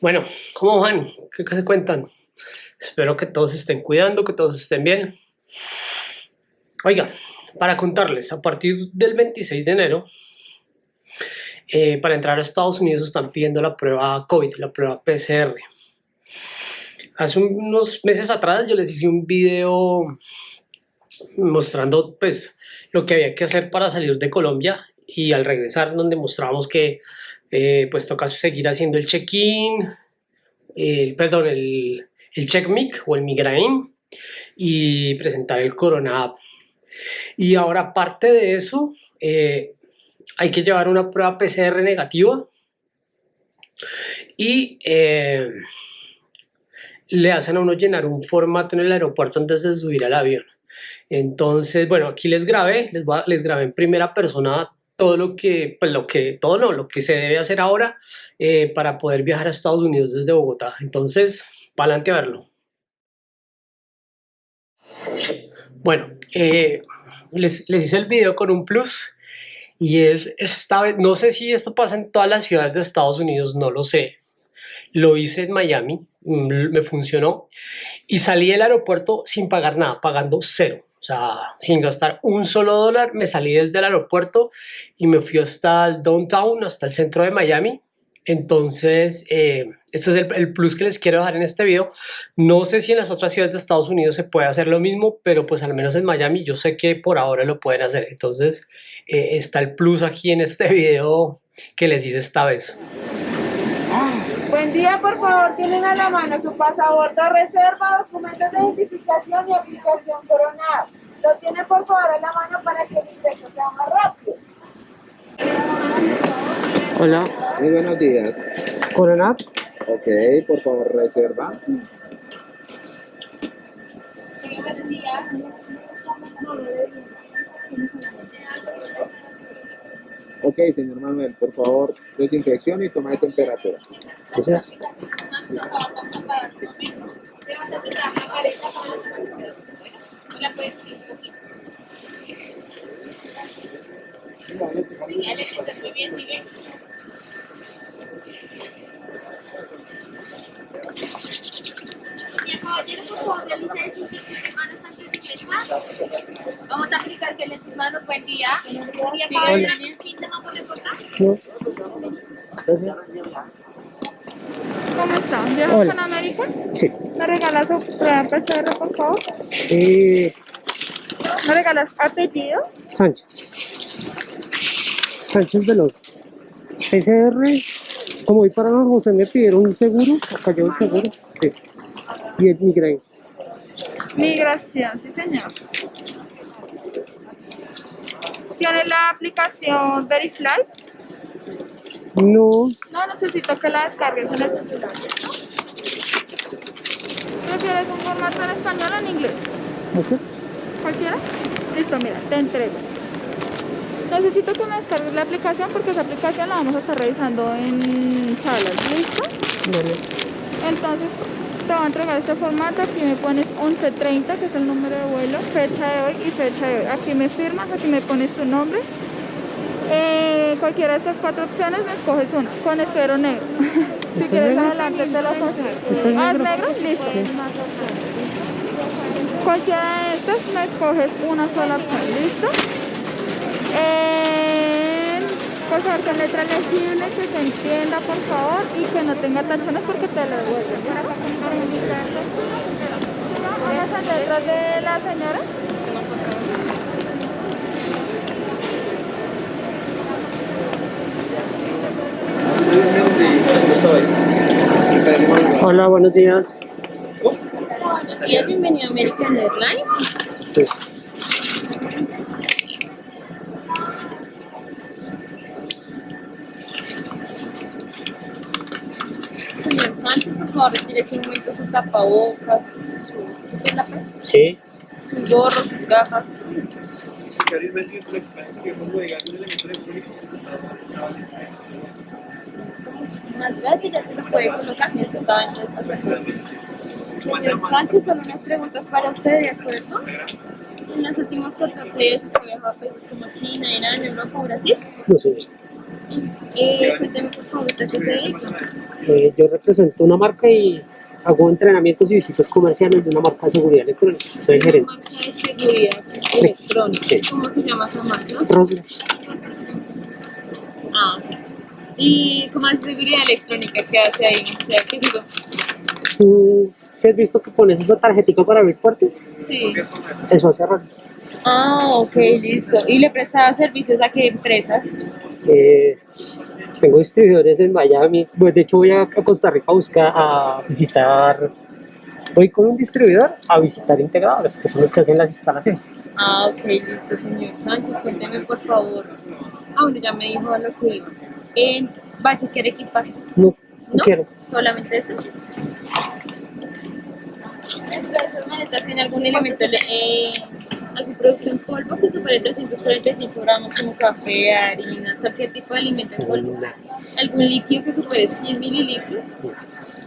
Bueno, ¿cómo van? ¿Qué, se cuentan? Espero que todos estén cuidando, que todos estén bien. Oiga, para contarles, a partir del 26 de enero, eh, para entrar a Estados Unidos están pidiendo la prueba COVID, la prueba PCR. Hace unos meses atrás yo les hice un video mostrando pues lo que había que hacer para salir de Colombia y al regresar donde mostrábamos que eh, pues toca seguir haciendo el check-in, el, perdón, el, check-mic o el migraine y presentar el Corona Y ahora aparte de eso, eh, hay que llevar una prueba PCR negativa y eh, le hacen a uno llenar un formato en el aeropuerto antes de subir al avión. Entonces, bueno, aquí les grabé, les, les grabé en primera persona todo lo que, pues lo que, todo no, lo que se debe hacer ahora eh, para poder viajar a Estados Unidos desde Bogotá. Entonces, para adelante verlo. Bueno, eh, les, les hice el video con un plus y es esta vez, no sé si esto pasa en todas las ciudades de Estados Unidos, no lo sé. Lo hice en Miami, mm, me funcionó y salí del aeropuerto sin pagar nada, pagando cero. Sea, sin gastar un solo dólar, me salí desde el aeropuerto y me fui hasta el downtown, hasta el centro de Miami. Entonces, eh, este es el, plus que les quiero dejar en este video. No sé si en las otras ciudades de Estados Unidos se puede hacer lo mismo, pero pues al menos en Miami yo sé que por ahora lo pueden hacer. Entonces, eh, está el plus aquí en este video que les hice esta vez. Buen día, por favor, tienen a la mano su pasaporte reserva, documentos de identificación y aplicación coronada. Lo tiene por favor a la mano para que el ingreso sea más rápido. Hola. Muy buenos días. Coronado. Ok, por favor, reserva. buenos días. Ok, señor Manuel, por favor, desinfección y toma de temperatura. Gracias. Vamos a aplicar que les manos, buen día. Buen día, caballero, ¿tienen síntoma por Gracias. ¿Cómo está? ¿Viajas con América? Sí. ¿Me regalas prueba PCR, por favor? Eh, ¿Me regalas apellido? Sánchez. Sánchez Veloz. PCR, como voy para San José, me pidieron un seguro, acá llevo el seguro, sí. Y el migraine. Migración, sí señor. ¿Tiene la aplicación Verifly? No, No, necesito que la descargues en el celular. ¿Prefieres un formato en español o en inglés? ok. ¿Cualquiera? Listo, mira, te entrego. Necesito que me descargues la aplicación porque esa aplicación la vamos a estar revisando en salas. ¿Listo? Vale. Entonces, te voy a entregar este formato. Aquí me pones 1130, que es el número de vuelo, fecha de hoy y fecha de hoy. Aquí me firmas, aquí me pones tu nombre. Eh, cualquiera de estas cuatro opciones me escoges una, con esfero negro. si ¿Está quieres negro? adelante te lo. ¿Está Ah, ¿es negro? Listo. Cualquiera de estas me escoges una sola opción, ¿listo? Eh, por favor, con letra legible, que se entienda, por favor, y que no tenga tachones porque te lo devuelven. ¿Vamos a letras de la señora? Hola, buenos días. Buenos días, bienvenido a American Airlines. Sí. Señor Sánchez, por favor, retire un momento su tapabocas, su, ¿qué es la pe- Sí. su gorro, sus gafas. Muchísimas gracias, ya se los puede colocar si estaba pasaporte. Señor Sánchez, solo unas preguntas para usted, ¿de acuerdo? En los últimos 14 días usted viajó a países como China, Irán, Europa Brasil. No sé. Eh, cuénteme por favor, ¿usted qué se dedica? Eh, yo represento una marca y hago entrenamientos y visitas comerciales de una marca de seguridad electrónica. Soy Una gerente. marca de seguridad electrónica. Sí. ¿Cómo se llama esa marca? Rosler. Ah. ¿Y cómo es seguridad electrónica? ¿Qué hace ahí? O sea, ¿qué digo? ¿Tú sí has visto que pones esa tarjetita para abrir puertas? Sí. Eso hace rato. Ah, ok, listo. ¿Y le prestaba servicios a qué empresas? Eh, tengo distribuidores en Miami. Pues, de hecho, voy a, Costa Rica a buscar, a visitar. Voy con un distribuidor a visitar integradores, que son los que hacen las instalaciones. Ah, ok, listo, señor Sánchez. Cuénteme, por favor. Ah, bueno, ya me dijo a lo que. En ¿Va a chequear equipaje? No, no ¿No? quiero. ¿Solamente esto? Tiene algún elemento, eh, algún producto en polvo que supere 345 gramos como café, harinas, cualquier tipo de alimento en polvo. ¿Algún líquido que supere 100 mililitros?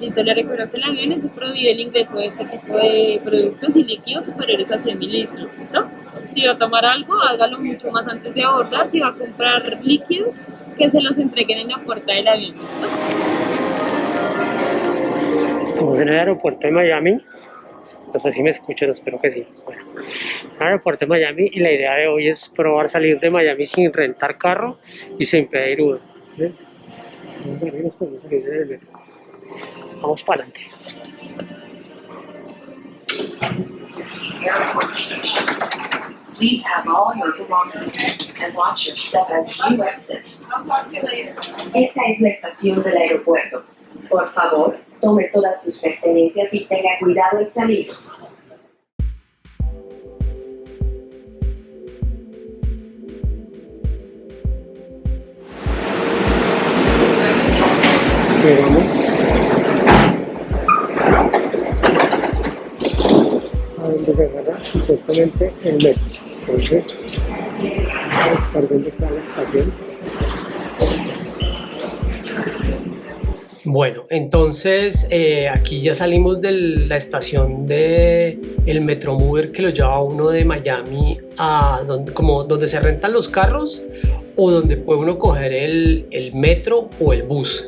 Listo, le recuerdo que el avión es prohibido el ingreso de este tipo de productos y líquidos superiores a 100 mililitros. ¿Listo? Si va a tomar algo, hágalo mucho más antes de abordar. Si va a comprar líquidos, que se los entreguen en la puerta del avión. ¿Listo? Estamos en el aeropuerto de Miami. No sé si me escuchan, espero que sí. Bueno, aeropuerto de Miami y la idea de hoy es probar salir de Miami sin rentar carro y sin pedir Uber. ¿Ves? Vamos a ver nos podemos salir en el metro. Vamos para adelante. Please have all your belongings and watch your step as you exit. Esta es la estación del aeropuerto. Por favor, tome todas sus pertenencias y tenga cuidado al salir. Llegamos supuestamente el metro. Está la estación. Bueno, entonces eh, aquí ya salimos de la estación de el Metromover que lo lleva uno de Miami a donde, como donde se rentan los carros o donde puede uno coger el, el metro o el bus.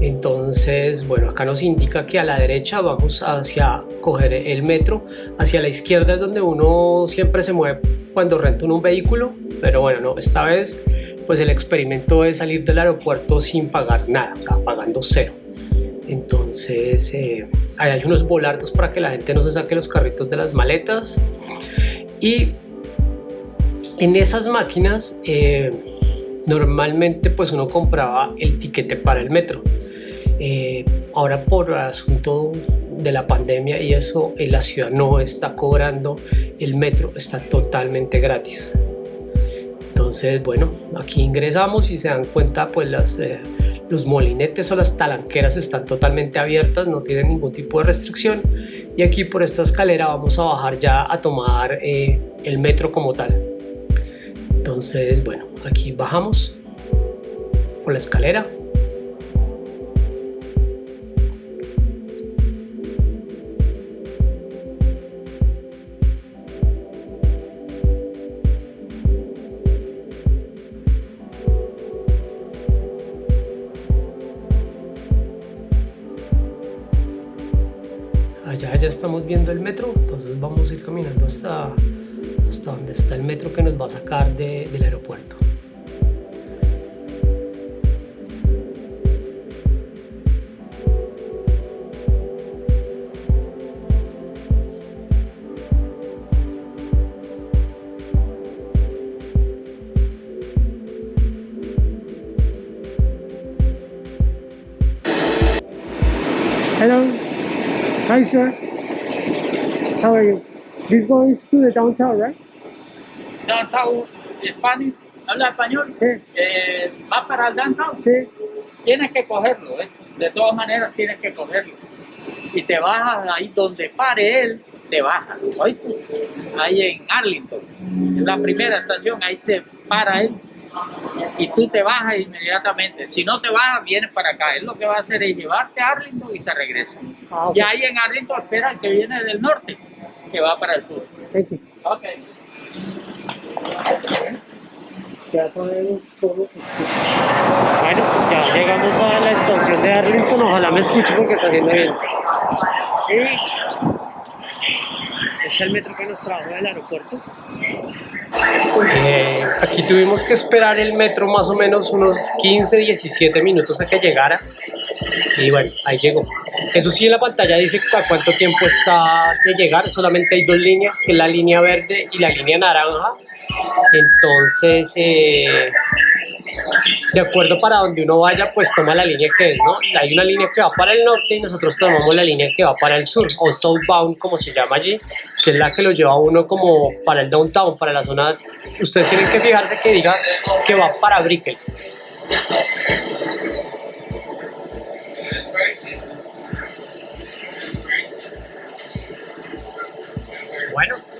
Entonces, bueno, acá nos indica que a la derecha vamos hacia coger el metro, hacia la izquierda es donde uno siempre se mueve cuando renta un vehículo, pero bueno, no, esta vez pues el experimento es salir del aeropuerto sin pagar nada, o sea, pagando cero. Entonces, eh, ahí hay unos volardos para que la gente no se saque los carritos de las maletas y en esas máquinas eh, normalmente pues uno compraba el tiquete para el metro. Eh, ahora por asunto de la pandemia y eso, la ciudad no está cobrando el metro, está totalmente gratis. Entonces, bueno, aquí ingresamos y se dan cuenta, pues las, eh, los molinetes o las talanqueras están totalmente abiertas, no tienen ningún tipo de restricción. Y aquí por esta escalera vamos a bajar ya a tomar eh, el metro como tal. Entonces, bueno, aquí bajamos por la escalera. Allá ya estamos viendo el metro, entonces vamos a ir caminando hasta, hasta donde está el metro que nos va a sacar de- del aeropuerto. Hello. Hi, sir. How are you? This goes to the downtown, right? downtown Spanish, habla español, Sí, eh, va para el downtown, sí. tienes que cogerlo, ¿eh? de todas maneras tienes que cogerlo. Y te bajas ahí donde pare él, te bajas, ¿oíste? Ahí en Arlington, en la primera estación, ahí se para él. Y tú te bajas inmediatamente. Si no te bajas, vienes para acá. Él lo que va a hacer es llevarte a Arlington y se regresa. Ah. Y ahí en Arlington espera el que viene del norte, que va para el sur. Thank you. Ok. Ya sabemos cómo Bueno, ya llegamos a la estación de Arlington, ojalá me escuche porque está haciendo bien. Es el metro que nos trajo del aeropuerto. Eh, aquí tuvimos que esperar el metro más o menos unos 15, 17 minutos a que llegara. Y bueno, ahí llegó. Eso sí, en la pantalla dice a cuánto tiempo está de llegar. Solamente hay dos líneas, que es la línea verde y la línea naranja. Entonces, eh, de acuerdo para donde uno vaya, pues toma la línea que es, ¿no? Hay una línea que va para el norte y nosotros tomamos la línea que va para el sur, o southbound, como se llama allí, que es la que lo lleva uno como para el downtown, para la zona. Ustedes tienen que fijarse que diga que va para Brickell.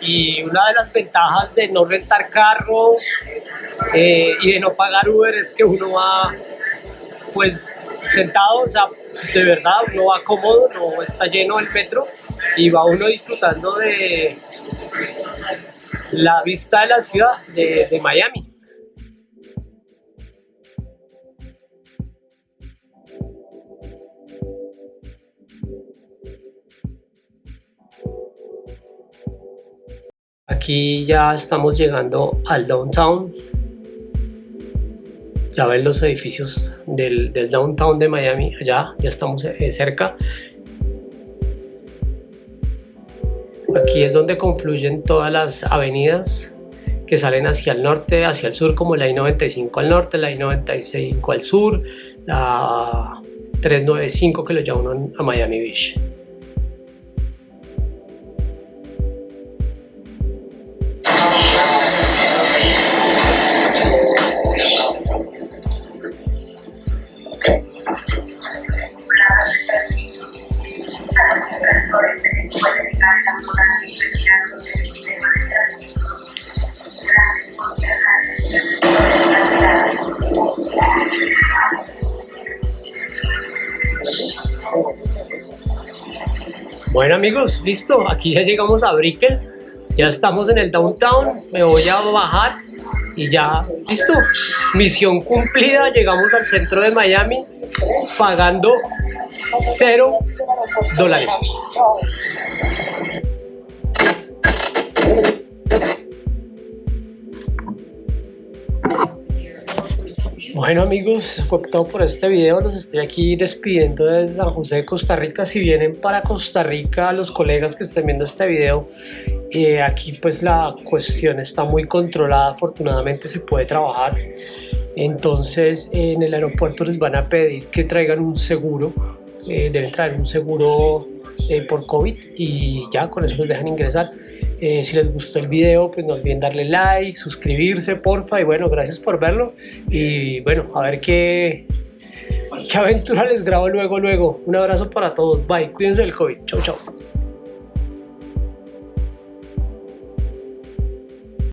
Y una de las ventajas de no rentar carro eh, y de no pagar Uber es que uno va pues sentado, o sea, de verdad uno va cómodo, no está lleno el metro y va uno disfrutando de la vista de la ciudad de, de Miami. Aquí ya estamos llegando al downtown. Ya ven los edificios del, downtown de Miami, allá ya estamos eh, cerca. Aquí es donde confluyen todas las avenidas que salen hacia el norte, hacia el sur, como la I-95 al norte, la I-95 al sur, la 395 que lo lleva a Miami Beach. Bueno amigos, listo, aquí ya llegamos a Brickell, ya estamos en el downtown, me voy a bajar y ya, listo, misión cumplida, llegamos al centro de Miami pagando cero dólares. Bueno amigos, fue todo por este video, los estoy aquí despidiendo desde San José de Costa Rica. Si vienen para Costa Rica, los colegas que estén viendo este video, eh, aquí pues la cuestión está muy controlada, afortunadamente se puede trabajar. Entonces en el aeropuerto les van a pedir que traigan un seguro, eh, deben traer un seguro eh, por COVID y ya con eso los dejan ingresar. Eh, si les gustó el video, pues no olviden darle like, suscribirse, porfa. Y bueno, gracias por verlo. Y bueno, a ver qué, qué aventura les grabo luego, luego. Un abrazo para todos. Bye. Cuídense del COVID. Chau, chau.